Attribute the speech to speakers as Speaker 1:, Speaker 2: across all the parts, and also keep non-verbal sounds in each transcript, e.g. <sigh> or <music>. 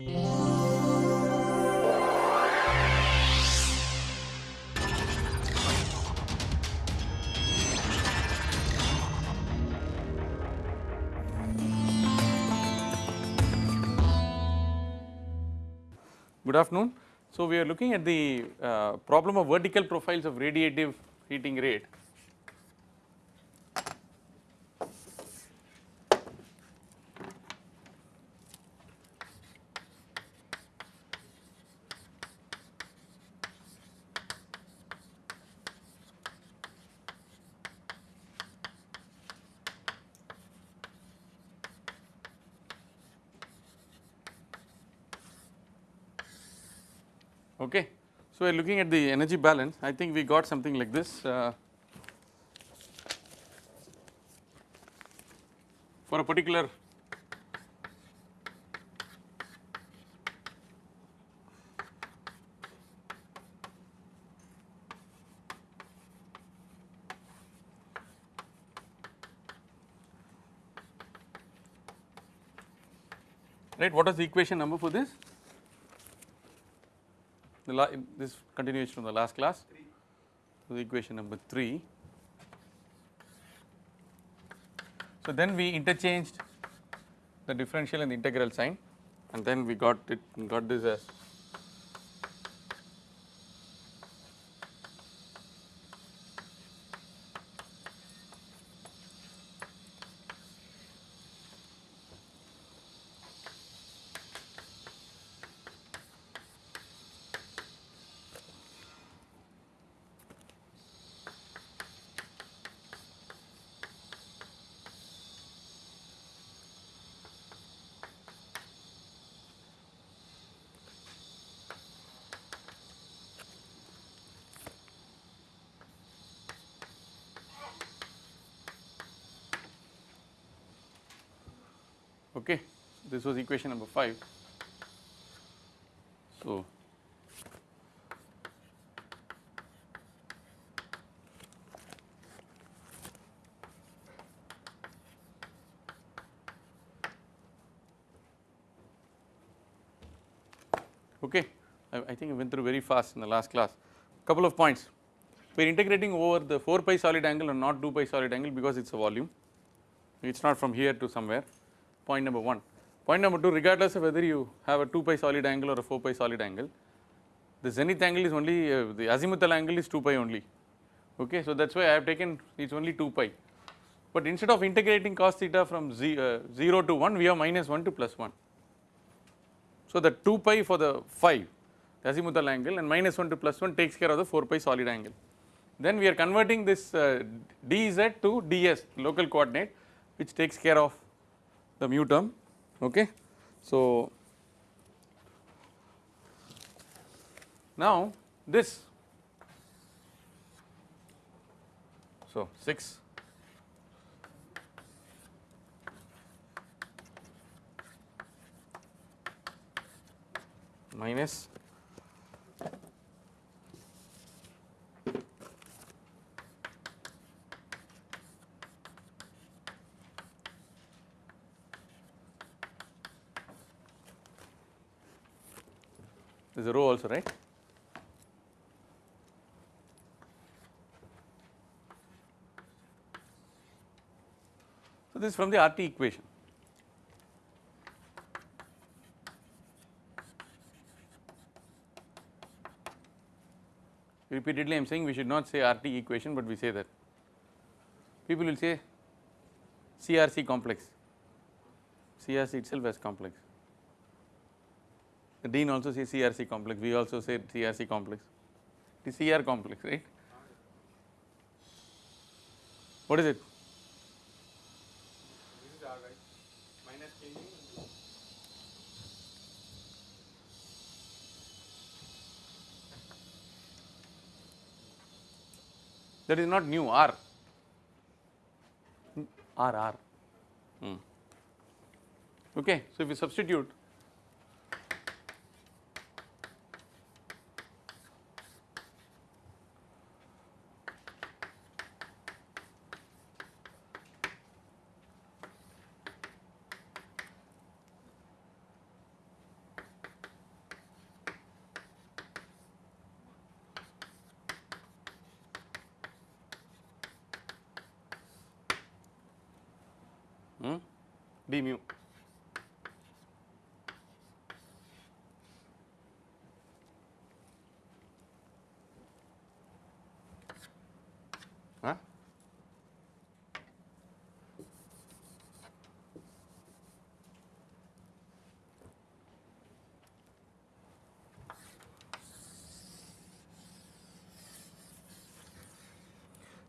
Speaker 1: Good afternoon. So, we are looking at the uh, problem of vertical profiles of radiative heating rate. Okay. So, we are looking at the energy balance. I think we got something like this uh, for a particular right what is the equation number for this the this continuation from the last class. So the equation number 3 so then we interchanged the differential and the integral sign and then we got it got this as okay this was equation number 5 so okay I, I think I went through very fast in the last class. Couple of points. We are integrating over the 4 pi solid angle and not 2 pi solid angle because it is a volume. It is not from here to somewhere point number 1. Point number 2 regardless of whether you have a 2 pi solid angle or a 4 pi solid angle the zenith angle is only uh, the azimuthal angle is 2 pi only okay. So that is why I have taken it is only 2 pi but instead of integrating cos theta from z, uh, 0 to 1 we have minus 1 to plus 1. So the 2 pi for the 5 the azimuthal angle and minus 1 to plus 1 takes care of the 4 pi solid angle. Then we are converting this uh, dz to ds local coordinate which takes care of the mu term okay. So now this so 6 minus there is a rho also right. So, this is from the RT equation. Repeatedly I am saying we should not say RT equation, but we say that. People will say CRC complex, CRC itself as complex. The dean also says CRC complex, we also say CRC complex, it is CR complex, right. What is it?
Speaker 2: This is R right, minus changing.
Speaker 1: That is not nu R, R R. Hmm. Okay, so if you substitute d mu. Huh?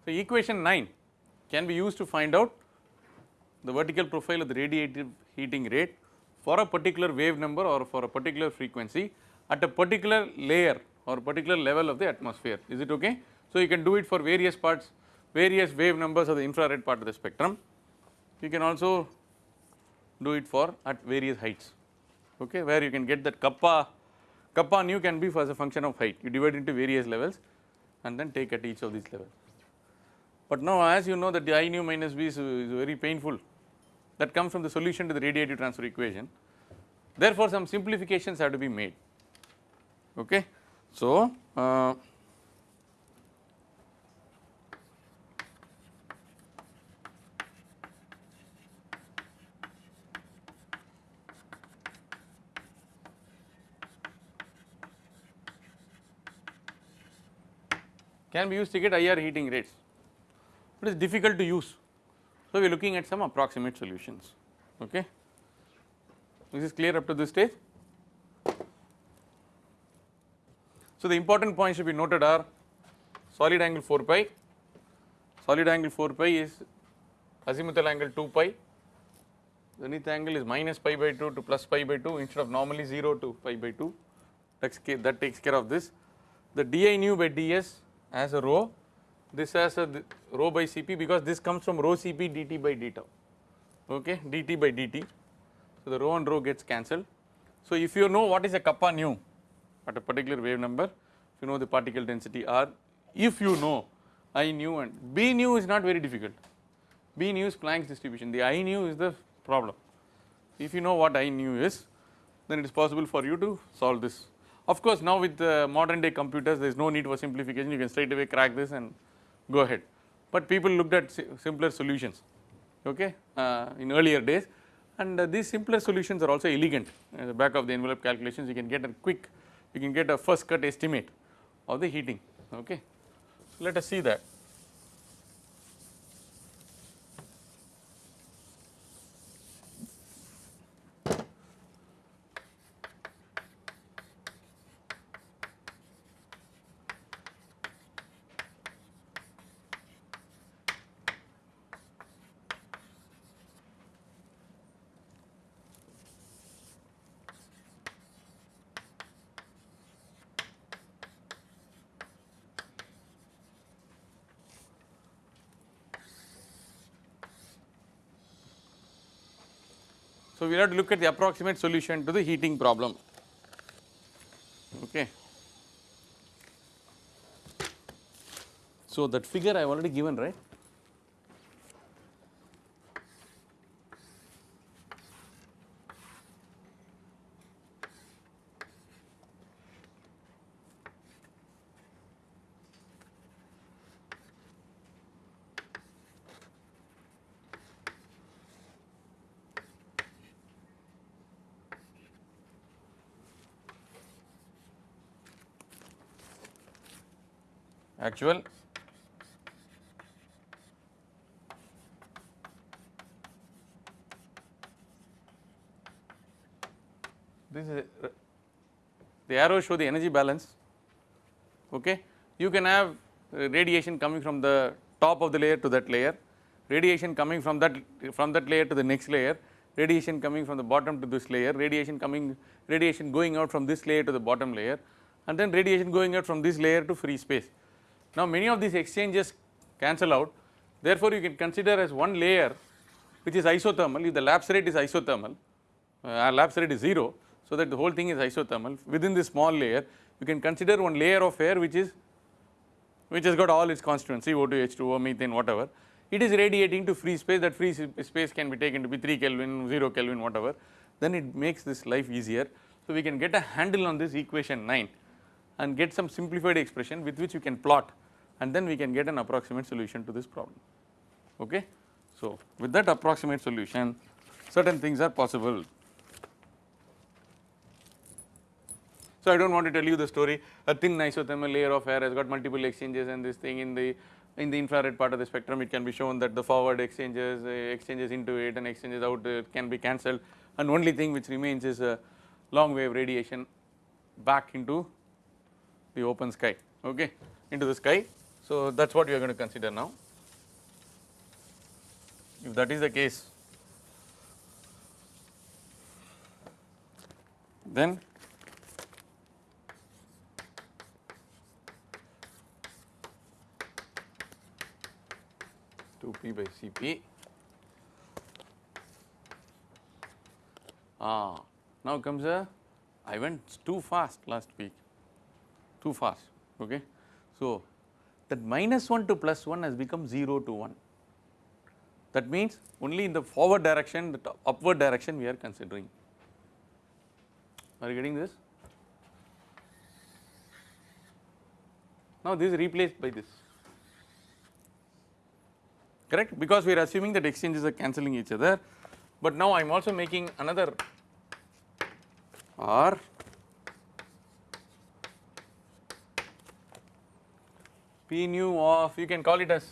Speaker 1: So, equation 9 can be used to find out the vertical profile of the radiative heating rate for a particular wave number or for a particular frequency at a particular layer or particular level of the atmosphere. Is it okay? So, you can do it for various parts, various wave numbers of the infrared part of the spectrum. You can also do it for at various heights, okay, where you can get that kappa, kappa nu can be for as a function of height. You divide into various levels and then take at each of these levels. But now as you know that the I nu minus V is, is very painful that comes from the solution to the radiative transfer equation. Therefore, some simplifications have to be made. Okay. So, uh, can be used to get IR heating rates it is difficult to use. So, we are looking at some approximate solutions. Okay. This is clear up to this stage. So, the important points to be noted are solid angle 4 pi, solid angle 4 pi is azimuthal angle 2 pi, zenith angle is minus pi by 2 to plus pi by 2 instead of normally 0 to pi by 2 that takes care of this. The di nu by ds as a rho this as a rho by Cp because this comes from rho Cp dt by d tau, okay, dt by dt. So, the rho and rho gets cancelled. So, if you know what is a kappa nu at a particular wave number, if you know the particle density R, if you know I nu and B nu is not very difficult, B nu is Planck's distribution, the I nu is the problem. If you know what I nu is, then it is possible for you to solve this. Of course, now with the modern day computers, there is no need for simplification, you can straight away crack this and go ahead. But people looked at simpler solutions okay, uh, in earlier days and uh, these simpler solutions are also elegant at the back of the envelope calculations you can get a quick you can get a first cut estimate of the heating okay. So, let us see that. So, we will have to look at the approximate solution to the heating problem. Okay. So, that figure I have already given right. Actual. This is a, the arrows show the energy balance. Okay? You can have radiation coming from the top of the layer to that layer radiation coming from that from that layer to the next layer radiation coming from the bottom to this layer radiation coming radiation going out from this layer to the bottom layer and then radiation going out from this layer to free space now, many of these exchanges cancel out. Therefore, you can consider as one layer which is isothermal. If the lapse rate is isothermal uh, lapse rate is 0. So, that the whole thing is isothermal. Within this small layer you can consider one layer of air which is which has got all its constituents CO2, H2O, methane whatever. It is radiating to free space. That free space can be taken to be 3 Kelvin, 0 Kelvin whatever. Then it makes this life easier. So, we can get a handle on this equation 9 and get some simplified expression with which you can plot and then we can get an approximate solution to this problem. Okay. So, with that approximate solution certain things are possible. So, I do not want to tell you the story a thin isothermal layer of air has got multiple exchanges and this thing in the in the infrared part of the spectrum it can be shown that the forward exchanges uh, exchanges into it and exchanges out uh, can be cancelled and only thing which remains is a long wave radiation back into the open sky okay into the sky. So, that is what we are going to consider now. If that is the case then two p by Cp. Ah, now comes a I went too fast last week, too fast. Okay, so that minus 1 to plus 1 has become 0 to 1. That means only in the forward direction, the upward direction we are considering. Are you getting this? Now this is replaced by this correct because we are assuming that exchanges are cancelling each other, but now I am also making another R P nu of you can call it as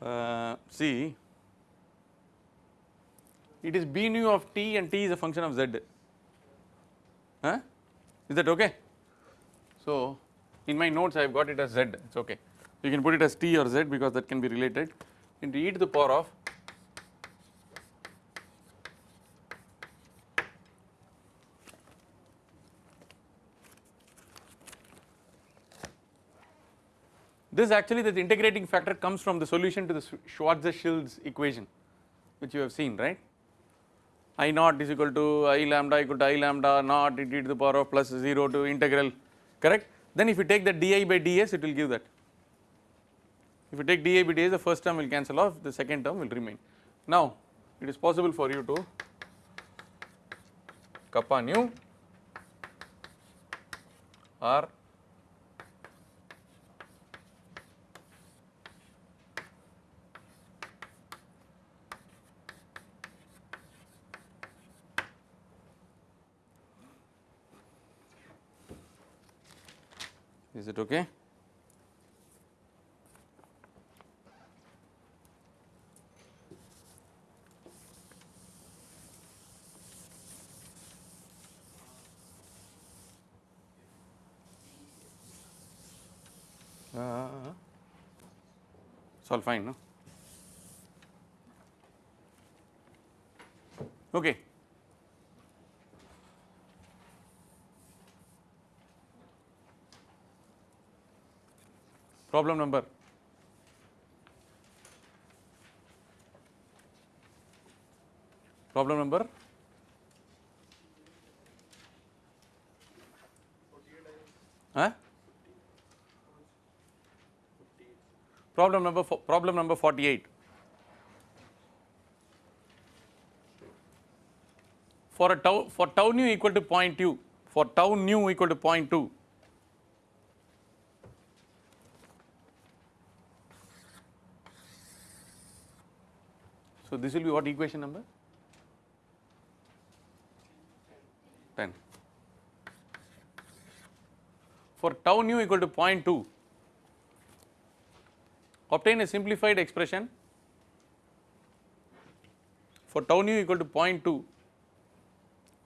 Speaker 1: uh, see it is B nu of t and t is a function of z. Huh? is that okay. So, in my notes I have got it as z. It is okay. You can put it as t or z because that can be related. Into e to the power of This actually the integrating factor comes from the solution to the Schwarzschild equation which you have seen right. I naught is equal to I lambda equal to I lambda naught e to the power of plus 0 to integral correct. Then if you take the di by ds it will give that. If you take di by ds the first term will cancel off the second term will remain. Now it is possible for you to kappa nu or Is it okay? Uh, it's all fine, no? Okay. Problem number. Problem number. Huh? problem number problem number 48 for a tau for tau nu equal to 0.2 for tau nu equal to 0.2 this will be what equation number? 10. For tau nu equal to 0.2, obtain a simplified expression for tau nu equal to 0.2,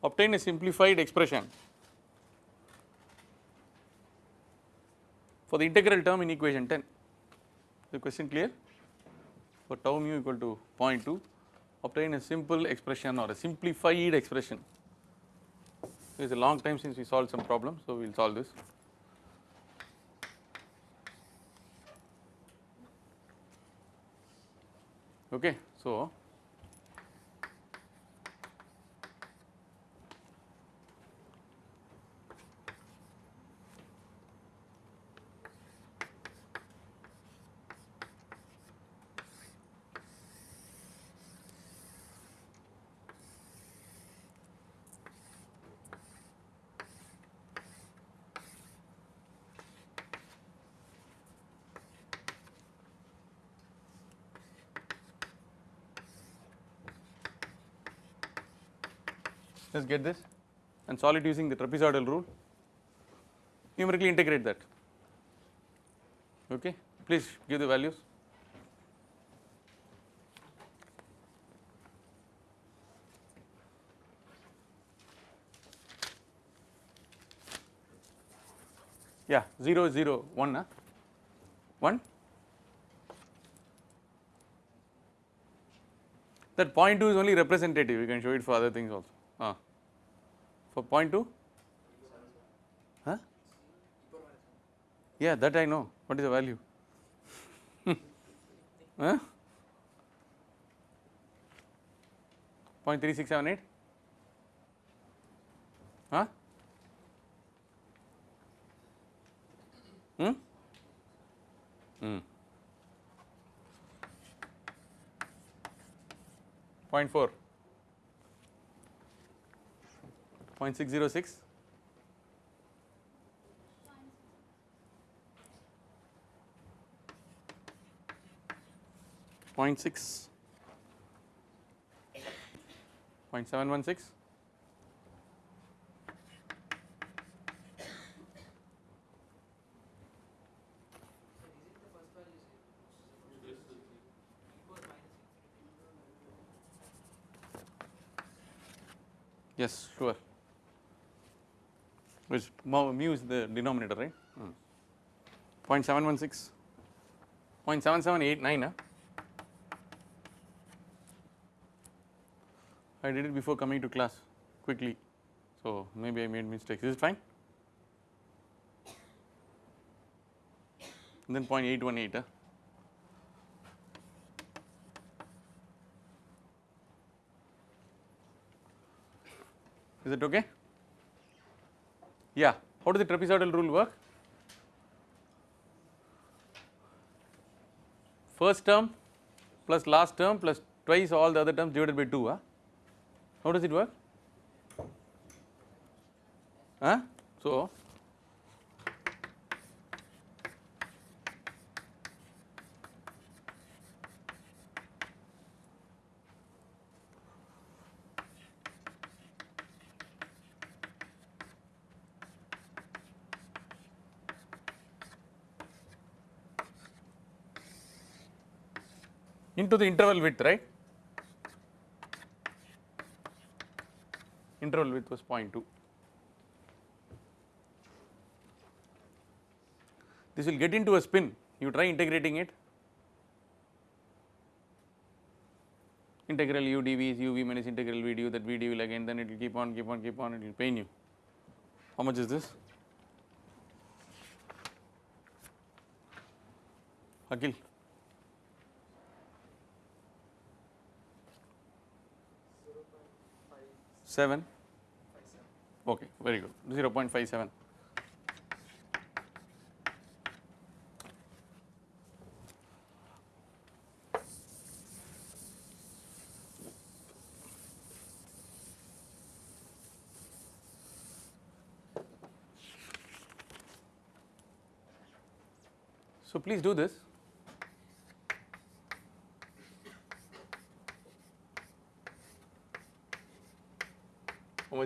Speaker 1: obtain a simplified expression for the integral term in equation 10. The question clear? For tau mu equal to 0.2 obtain a simple expression or a simplified expression. It is a long time since we solved some problem, so we will solve this. Okay, so Get this and solve it using the trapezoidal rule. Numerically integrate that. Okay, please give the values. Yeah, 0, 0, 1, huh? 1. That point 2 is only representative, you can show it for other things also. Ah. For point 2? Huh? Yeah, that I know. What is the value? <laughs> huh? Point three six seven eight? Huh? Hmm? Hmm. Point four. Point six zero six. Point six. Point seven one six. Yes, sure. Which mu is the denominator, right? Hmm. 0.716, 0.7789. Huh? I did it before coming to class quickly, so maybe I made mistakes. Is it fine? And then 0.818. Huh? Is it okay? Yeah. How does the trapezoidal rule work? First term plus last term plus twice all the other terms divided by 2. Huh? How does it work? Huh? So, into the interval width, right? Interval width was 0.2. This will get into a spin, you try integrating it. Integral u dv is uv minus integral v du that v du will again then it will keep on, keep on, keep on, it will pain you. How much is this? Akhil. Seven. Okay, very good. Zero point five seven. So please do this.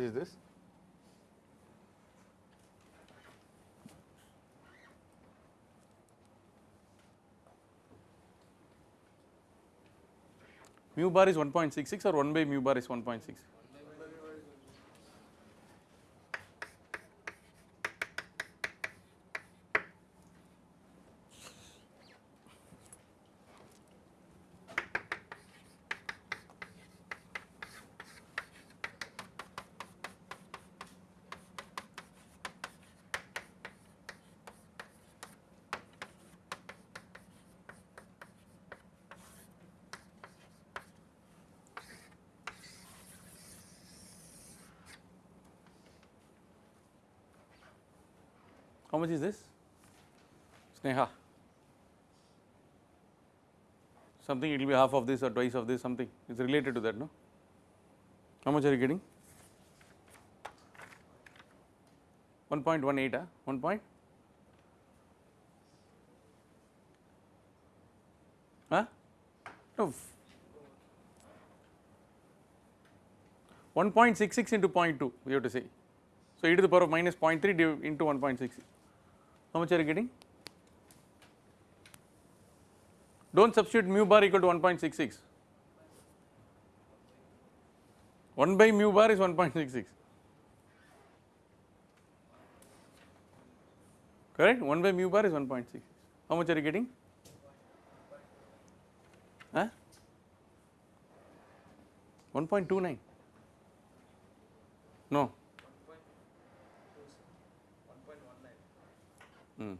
Speaker 1: Is this? Mu bar is 1.66 or 1 by mu bar is 1.6? Much is this? Sneha. Something it will be half of this or twice of this something it's related to that no. How much are you getting? 1.18 huh? Ah? 1 point? Huh? No. 1.66 into 0.2 we have to say. So, e to the power of minus 0.3 into 1.66 how much are you getting? Do not substitute mu bar equal to 1.66 1 by mu bar is 1.66 correct? 1 by mu bar is 1.6 how much are you getting? Huh? 1.29 no Hmm.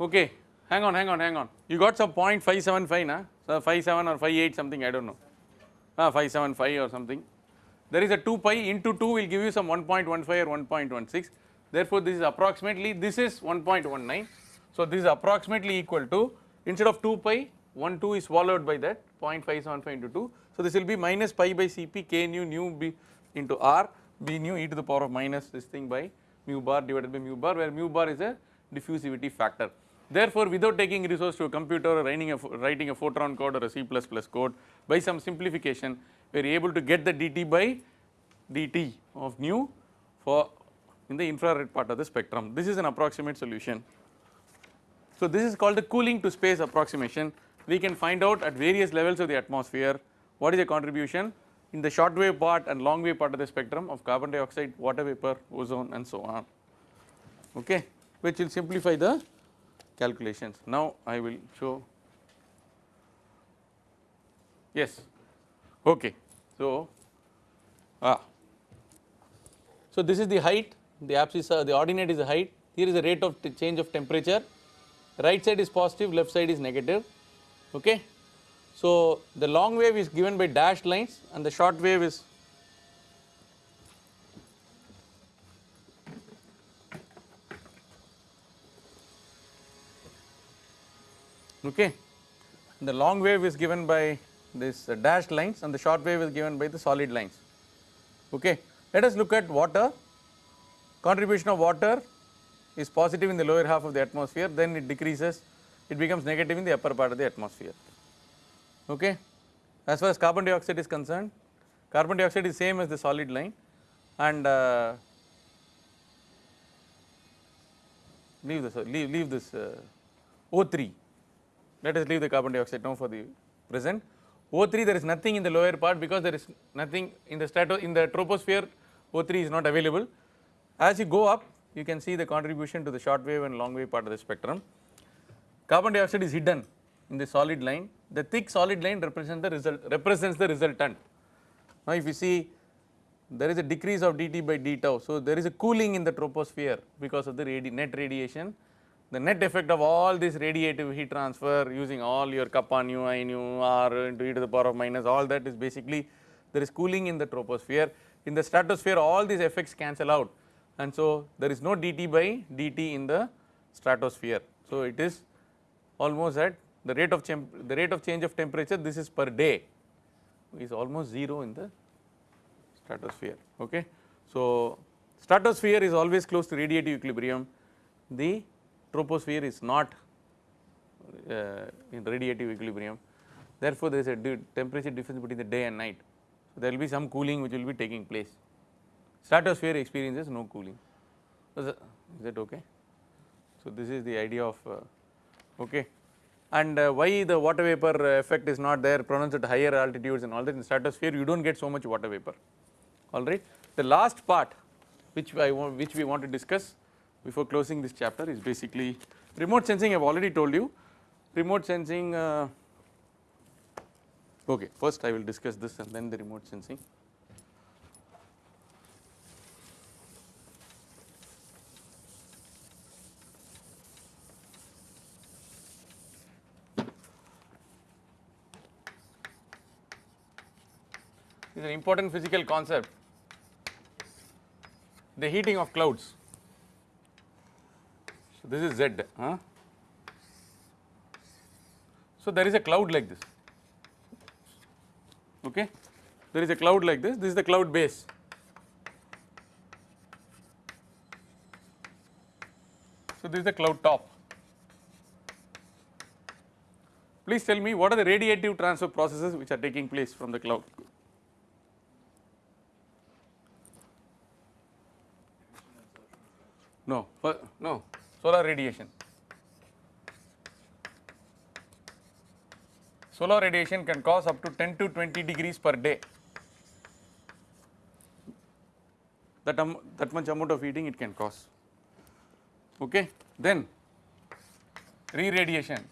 Speaker 1: Okay, hang on, hang on, hang on. You got some 0.575 na? So 57 or 58 something, I don't know. Ah, 575 or something. There is a 2 pi into 2 will give you some 1.15 or 1.16. Therefore, this is approximately, this is 1.19. So, this is approximately equal to, instead of 2 pi, 1 2 is swallowed by that 0.575 into 2. So, this will be minus pi by Cp k nu nu b into r b nu e to the power of minus this thing by mu bar divided by mu bar where mu bar is a diffusivity factor. Therefore, without taking resource to a computer or writing a, writing a Fortran code or a C++ code by some simplification we are able to get the dt by dt of nu for in the infrared part of the spectrum. This is an approximate solution. So, this is called the cooling to space approximation. We can find out at various levels of the atmosphere what is the contribution in the short wave part and long wave part of the spectrum of carbon dioxide, water vapor, ozone and so on, okay, which will simplify the calculations. Now, I will show yes okay. So, ah. so this is the height the abscissa the ordinate is the height here is the rate of change of temperature right side is positive left side is negative okay. So, the long wave is given by dashed lines and the short wave is okay. The long wave is given by this uh, dashed lines and the short wave is given by the solid lines okay. Let us look at water contribution of water is positive in the lower half of the atmosphere then it decreases it becomes negative in the upper part of the atmosphere okay. As far as carbon dioxide is concerned carbon dioxide is same as the solid line and uh, leave this leave, leave this uh, O3 let us leave the carbon dioxide now for the present. O3 there is nothing in the lower part because there is nothing in the strato in the troposphere. O3 is not available. As you go up you can see the contribution to the short wave and long wave part of the spectrum. Carbon dioxide is hidden in the solid line, the thick solid line represents the result represents the resultant. Now if you see there is a decrease of dt by d tau, so there is a cooling in the troposphere because of the radi net radiation. The net effect of all this radiative heat transfer using all your kappa nu, i nu, r into e to the power of minus all that is basically there is cooling in the troposphere. In the stratosphere all these effects cancel out and so there is no dt by dt in the stratosphere. So, it is almost at the rate of the rate of change of temperature this is per day is almost 0 in the stratosphere okay. So, stratosphere is always close to radiative equilibrium the troposphere is not uh, in radiative equilibrium therefore, there is a temperature difference between the day and night. So, there will be some cooling which will be taking place stratosphere experiences no cooling is that okay. So, this is the idea of uh, okay and uh, why the water vapor effect is not there pronounced at higher altitudes and all that in stratosphere you do not get so much water vapor alright. The last part which I want which we want to discuss before closing this chapter is basically remote sensing I have already told you remote sensing uh, okay first I will discuss this and then the remote sensing. Is an important physical concept the heating of clouds. So, this is Z. Huh? So, there is a cloud like this okay there is a cloud like this this is the cloud base so this is the cloud top please tell me what are the radiative transfer processes which are taking place from the cloud? No, no, solar radiation. Solar radiation can cause up to 10 to 20 degrees per day. That, um, that much amount of heating it can cause. Okay. Then re-radiation.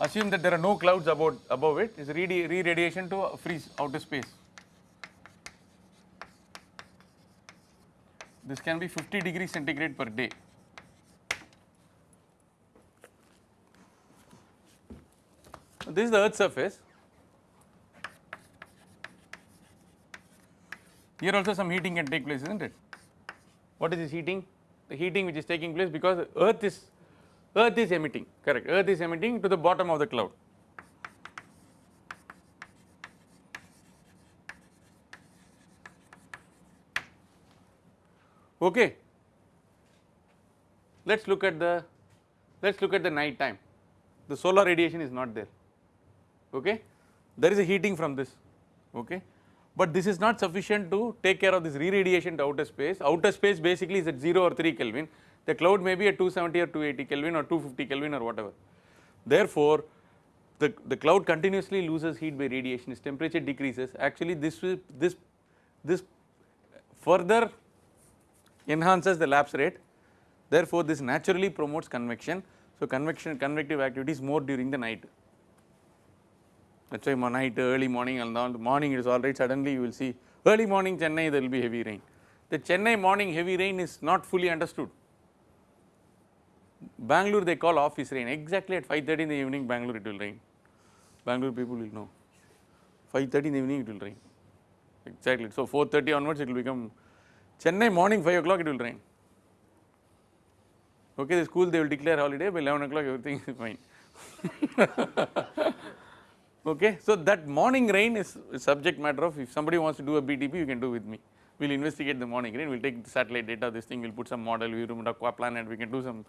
Speaker 1: Assume that there are no clouds above, above it is re- re-radiation to freeze outer space. This can be 50 degrees centigrade per day. This is the earth surface. Here also some heating can take place, isn't it? What is this heating? The heating which is taking place because earth is earth is emitting, correct. Earth is emitting to the bottom of the cloud. Okay. Let us look at the let us look at the night time. The solar radiation is not there. Okay. There is a heating from this. Okay. But this is not sufficient to take care of this re-radiation to outer space. Outer space basically is at 0 or 3 Kelvin. The cloud may be at 270 or 280 Kelvin or 250 Kelvin or whatever. Therefore, the, the cloud continuously loses heat by radiation, its temperature decreases. Actually, this this this further enhances the lapse rate. Therefore, this naturally promotes convection. So, convection convective activity is more during the night. That is why night, early morning and all, morning it is all right, suddenly you will see early morning Chennai there will be heavy rain. The Chennai morning heavy rain is not fully understood. Bangalore they call office rain, exactly at 5.30 in the evening Bangalore it will rain. Bangalore people will know, 5.30 in the evening it will rain, exactly. So, 4.30 onwards it will become, Chennai morning 5 o'clock it will rain. Okay, the school they will declare holiday by 11 o'clock everything is fine. <laughs> Okay, so that morning rain is subject matter of if somebody wants to do a BTP, you can do with me. We will investigate the morning rain, we will take the satellite data, this thing, we will put some model, we will aqua planet, we can do some,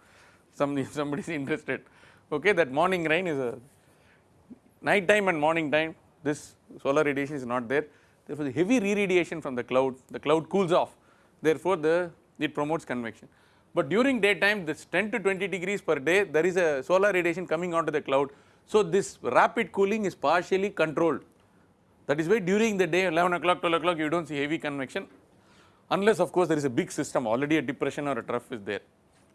Speaker 1: some <laughs> if somebody is interested. Okay, that morning rain is a night time and morning time, this solar radiation is not there. Therefore, the heavy re-radiation from the cloud, the cloud cools off. Therefore, the it promotes convection. But during daytime, this 10 to 20 degrees per day, there is a solar radiation coming onto the cloud. So, this rapid cooling is partially controlled. That is why during the day 11 o'clock, 12 o'clock you do not see heavy convection unless of course there is a big system already a depression or a trough is there.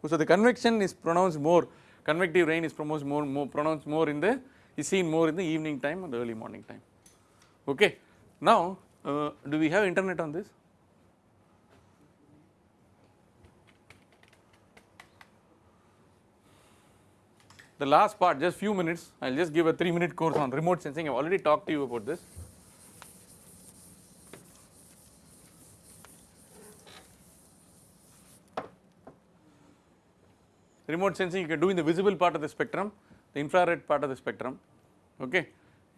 Speaker 1: So, the convection is pronounced more, convective rain is pronounced more, more pronounced more in the is seen more in the evening time or the early morning time. Okay. Now, uh, do we have internet on this? The last part just few minutes I will just give a 3 minute course on remote sensing I have already talked to you about this. Remote sensing you can do in the visible part of the spectrum, the infrared part of the spectrum. Okay.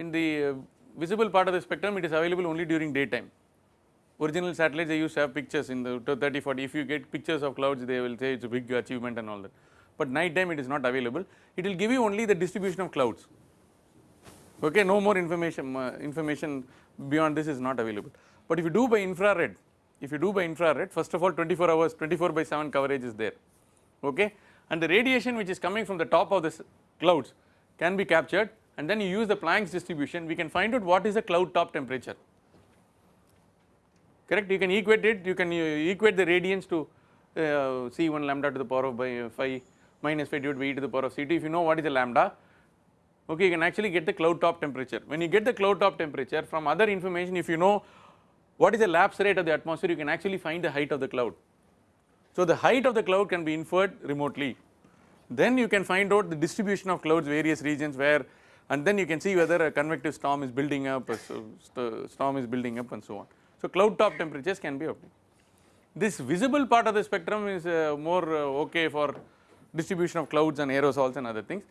Speaker 1: In the uh, visible part of the spectrum it is available only during daytime. Original satellites they used to have pictures in the 30 40 if you get pictures of clouds they will say it is a big achievement and all that. But night time it is not available. It will give you only the distribution of clouds. Okay no more information uh, information beyond this is not available. But if you do by infrared if you do by infrared first of all 24 hours 24 by 7 coverage is there. Okay? And the radiation which is coming from the top of this clouds can be captured and then you use the Planck's distribution. We can find out what is the cloud top temperature. Correct? You can equate it you can uh, equate the radiance to uh, C1 lambda to the power of by uh, 5 minus 5 divided by e to the power of C2 if you know what is the lambda okay you can actually get the cloud top temperature. When you get the cloud top temperature from other information if you know what is the lapse rate of the atmosphere you can actually find the height of the cloud. So the height of the cloud can be inferred remotely. Then you can find out the distribution of clouds various regions where and then you can see whether a convective storm is building up a storm is building up and so on. So cloud top temperatures can be obtained. This visible part of the spectrum is uh, more uh, okay for distribution of clouds and aerosols and other things.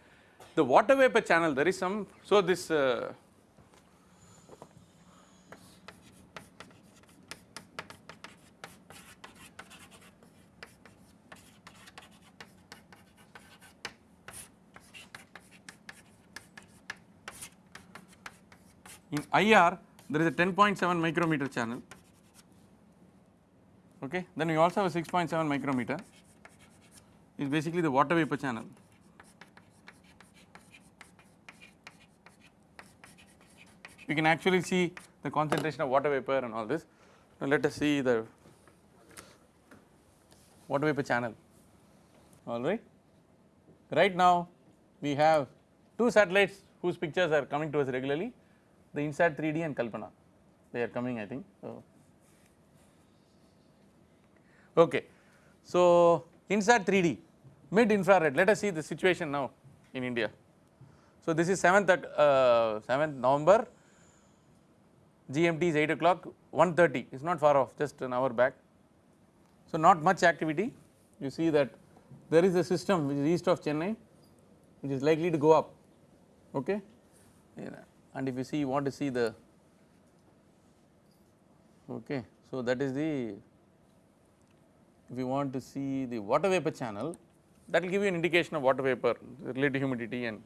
Speaker 1: The water vapor channel there is some, so this uh, in IR there is a 10.7 micrometer channel okay then we also have a 6.7 micrometer is basically the water vapor channel. You can actually see the concentration of water vapor and all this. Now let us see the water vapor channel. Alright right. Now we have two satellites whose pictures are coming to us regularly. The INSAT 3D and Kalpana. They are coming I think. So Okay. So, INSAT 3D mid infrared let us see the situation now in India. So, this is 7th at uh, 7th November. GMT is 8 o'clock 130 it is not far off just an hour back. So, not much activity. You see that there is a system which is east of Chennai which is likely to go up. Okay? And if you see you want to see the okay. So, that is the if you want to see the water vapor channel that will give you an indication of water vapor relative humidity and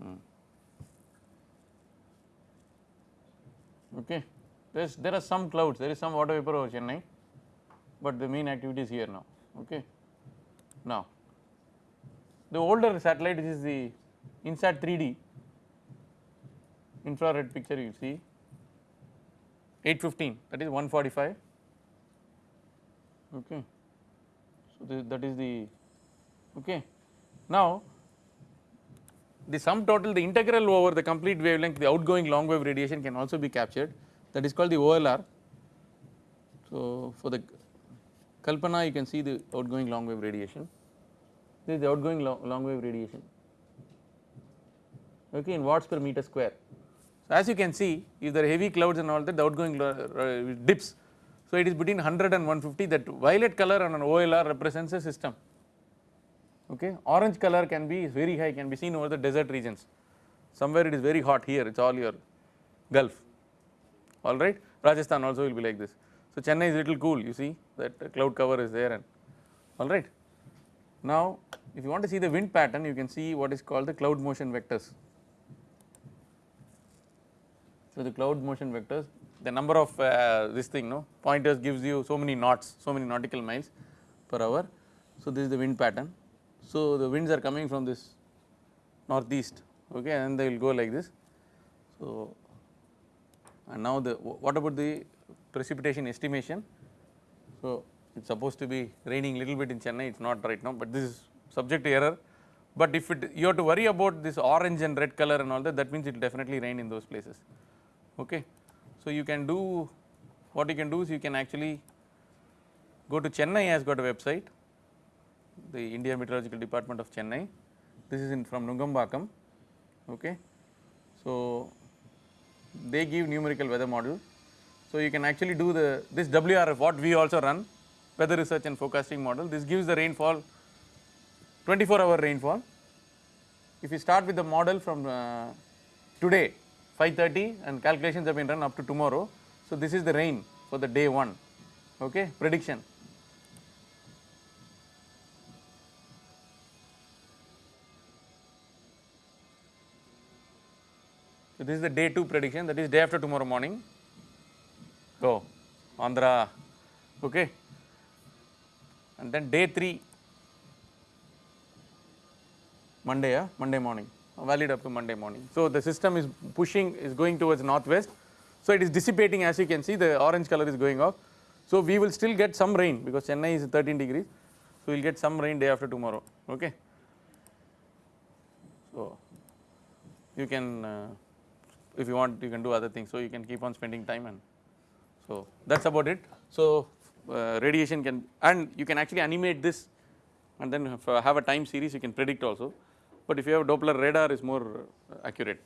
Speaker 1: Hmm. okay. There's there are some clouds there is some water vapor over Chennai but the main activity is here now. Okay. Now the older satellite is the INSAT 3D infrared picture you see 815 that is 145 okay. So, this, that is the okay. Now, the sum total the integral over the complete wavelength the outgoing long wave radiation can also be captured that is called the OLR. So, for the Kalpana you can see the outgoing long wave radiation this is the outgoing long, long wave radiation okay in watts per meter square. So, as you can see if there are heavy clouds and all that the outgoing uh, dips. So, it is between 100 and 150 that violet color on an OLR represents a system okay orange color can be very high can be seen over the desert regions somewhere it is very hot here it is all your gulf alright Rajasthan also will be like this. So, Chennai is little cool you see that cloud cover is there and alright. Now, if you want to see the wind pattern you can see what is called the cloud motion vectors. So, the cloud motion vectors the number of uh, this thing no pointers gives you so many knots so many nautical miles per hour. So, this is the wind pattern. So, the winds are coming from this northeast okay and they will go like this. So, and now the what about the precipitation estimation. So, it is supposed to be raining a little bit in Chennai it is not right now, but this is subject to error. But if it you have to worry about this orange and red color and all that that means it will definitely rain in those places okay. So, you can do what you can do is you can actually go to Chennai has got a website the India Meteorological Department of Chennai this is in from Nungambakkam okay. So, they give numerical weather model. So, you can actually do the this WRF what we also run weather research and forecasting model this gives the rainfall 24 hour rainfall. If you start with the model from uh, today 5:30 and calculations have been run up to tomorrow. So, this is the rain for the day 1 okay prediction. So, this is the day 2 prediction that is day after tomorrow morning. Go Andhra okay. And then day 3 Monday yeah, Monday morning valid up to Monday morning. So, the system is pushing is going towards northwest. So, it is dissipating as you can see the orange color is going off. So, we will still get some rain because Chennai is 13 degrees. So, we will get some rain day after tomorrow okay. So, you can uh, if you want you can do other things. So, you can keep on spending time and so that is about it. So, uh, radiation can and you can actually animate this and then have a time series you can predict also, but if you have Doppler radar is more accurate.